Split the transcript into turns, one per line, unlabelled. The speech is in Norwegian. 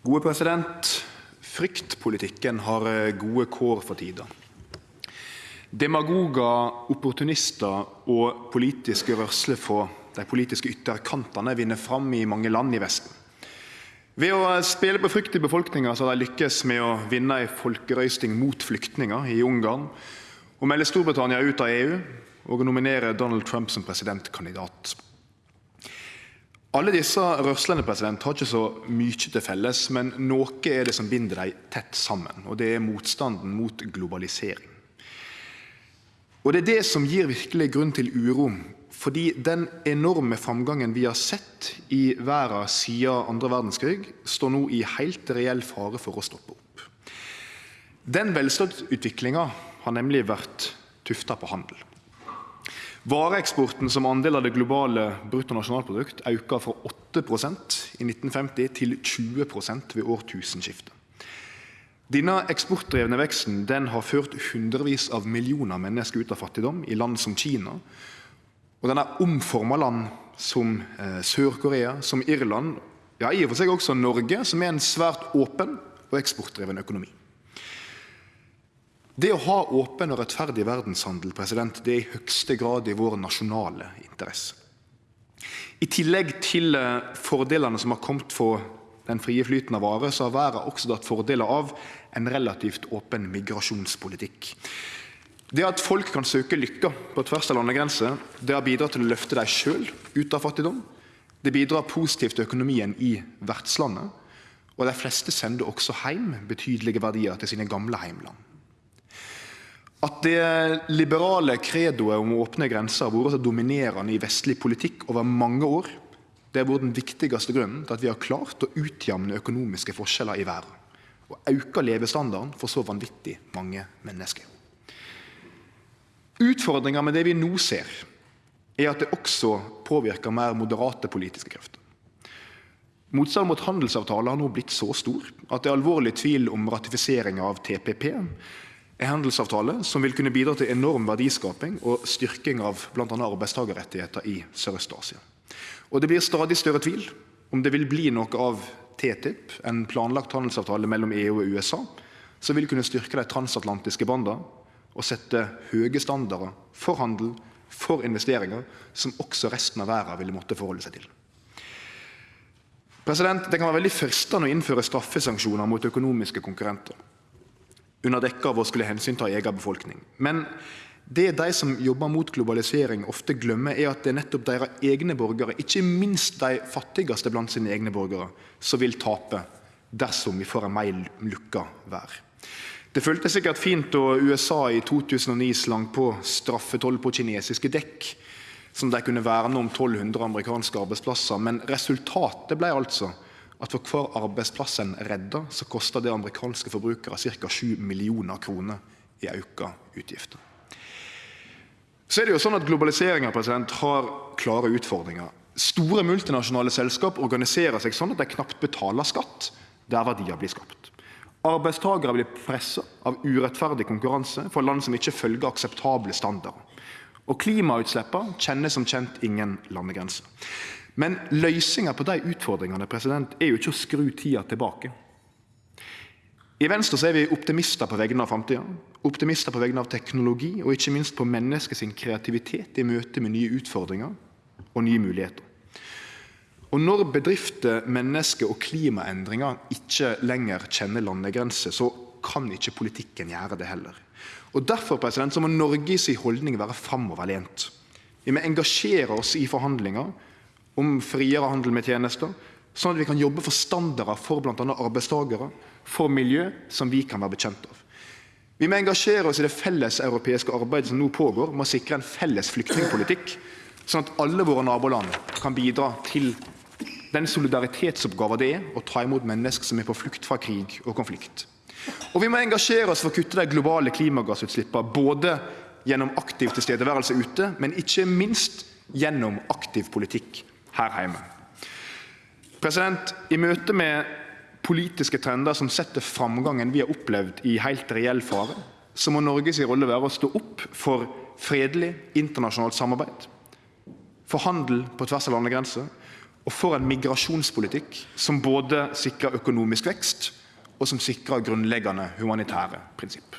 Gode president. Fryktpolitikken har eh, gode kår for tida. Demagogar, opportunistar og politiske rørsler frå dei politiske ytterkantane vinner fram i mange land i Vesten. Ved å spele på frykt i befolkninga har dei lykkast med å vinne ei folkerøysting mot flyktningar i Ungarn, å melde Storbritannia ut av EU og nominere Donald Trump som presidentkandidat. Alle disse rørslene har ikkje så mykje til felles, men noko er det som bind dei tett saman, og det er motstanden mot globalisering. Og Det er det som gir verkeleg grunn til uro, fordi den enorme framgangen vi har sett i verda sidan andre verdskrig, står no i heilt reell fare for å stoppe opp. Den velstandsutviklinga har nemleg vore tufta på handel. Vareeksporten som andel av det globale bruttonasjonalprodukt auka frå 8% i 1950 til 20% ved årtusenskiftet. Denne eksportdrevne veksten har ført hundrevis av millionar menneske ut av fattigdom i land som Kina, og den har omforma land som eh, Sør-Korea, som Irland, ja i og for seg også Norge, som er ein svært åpen og eksportdreven økonomi. Det å ha åpen og rettferdig president, det er i høgste grad i vår nasjonale interesse. I tillegg til fordelene fordelane som har kome for den frie flyten av varer, har verda også hatt fordelar av ein relativt åpen migrasjonspolitikk. Det at folk kan søke lykka på tvers av landegrenser, har bidratt til å løfte dei selv ut av fattigdom. Det bidrar positivt til økonomien i vertslandet, og dei fleste sender også heim betydelege verdiar til sine gamle heimland. At det liberale credoet om opne grenser har vore så dominerande i vestleg politikk over mange år, har vore den viktigaste grunnen til at vi har klart å utjamne økonomiske forskjellar i verda og auka levestandarden for så vanvittig mange menneske. Utfordringa med det vi no ser, er at det også påverkar meir moderate politiske krefter. Motstanden mot handelsavtalar har no vorte så stor at det er alvorleg tvil om ratifiseringa av TPP, ein handelsavtale som vil kunne bidra til enorm verdiskaping og styrking av bl.a. arbeidstakarrettar i Sørøst-Asia. Det blir stadig større tvil om det vil bli noko av TTIP, ein planlagt handelsavtale mellom EU og USA, som vil kunne styrke dei transatlantiske banda og sette høge standardar for handel, for investeringar, som også resten av verda ville måtte forholde seg til. Det kan vere veldig freistande å innføre straffesanksjonar mot økonomiske konkurrentar under dekke av å skulle hensynta eiga befolkning. Men det dei som jobbar mot globalisering ofte gløymer, er at det er nettopp deira eigne borgarar, ikkje minst dei fattigaste blant sine eigne borgarar, som vil tape dersom vi får ei meir lukka verd. Det føltes sikkert fint då USA i 2009 slang på straffetoll på kinesiske dekk, som dei kunne verne om 1200 amerikanske arbeidsplassar, men resultatet blei altså at for kvar arbeidsplass ein redda, så koster det amerikanske forbrukarar ca. 7 millionar kroner i auka utgifter. Så er det jo sånn at Globaliseringa har klare utfordringar. Store multinasjonale selskap organiserer seg sånn at dei knapt betaler skatt der verdiar blir skapt. Arbeidstakarar blir pressa av urettferdig konkurranse frå land som ikkje følgjer akseptable standardar. Og klimautsleppa kjenner som kjent ingen landegrenser. Men løysinga på dei utfordringane er jo ikkje å skru tida tilbake. I Venstre er vi optimistar på vegner av framtida. Optimistar på vegner av teknologi og ikkje minst på menneske sin kreativitet i møte med nye utfordringar og nye moglegheiter. Og Når bedrifter, menneske og klimaendringar ikkje lenger kjenner landegrenser, så kan ikkje politikken gjere det heller. Derfor må Noreg si haldning vere framoverlent. Vi må engasjere oss i forhandlingar om friere handel med tenester, sånn at vi kan jobbe for standardar for bl.a. arbeidstakarar, for miljø, som vi kan vere bekjent av. Vi må engasjere oss i det felleseuropeiske arbeidet som no pågår med å sikre ein felles flyktningpolitikk, sånn at alle våre naboland kan bidra til den solidaritetsoppgåva det er å ta imot menneske som er på flukt fra krig og konflikt. Og vi må engasjere oss for å kutte dei globale klimagassutsleppa, både gjennom aktiv tilstedeværelse ute, men ikkje minst gjennom aktiv politikk her heime. I møte med politiske trendar som set framgangen vi har opplevd i heilt reell fare, må Noreg si rolle vere å stå opp for fredeleg internasjonalt samarbeid, for handel på tvers av landegrenser og for ein migrasjonspolitikk som både sikrar økonomisk vekst, og som sikrar grunnleggjande humanitære prinsipp.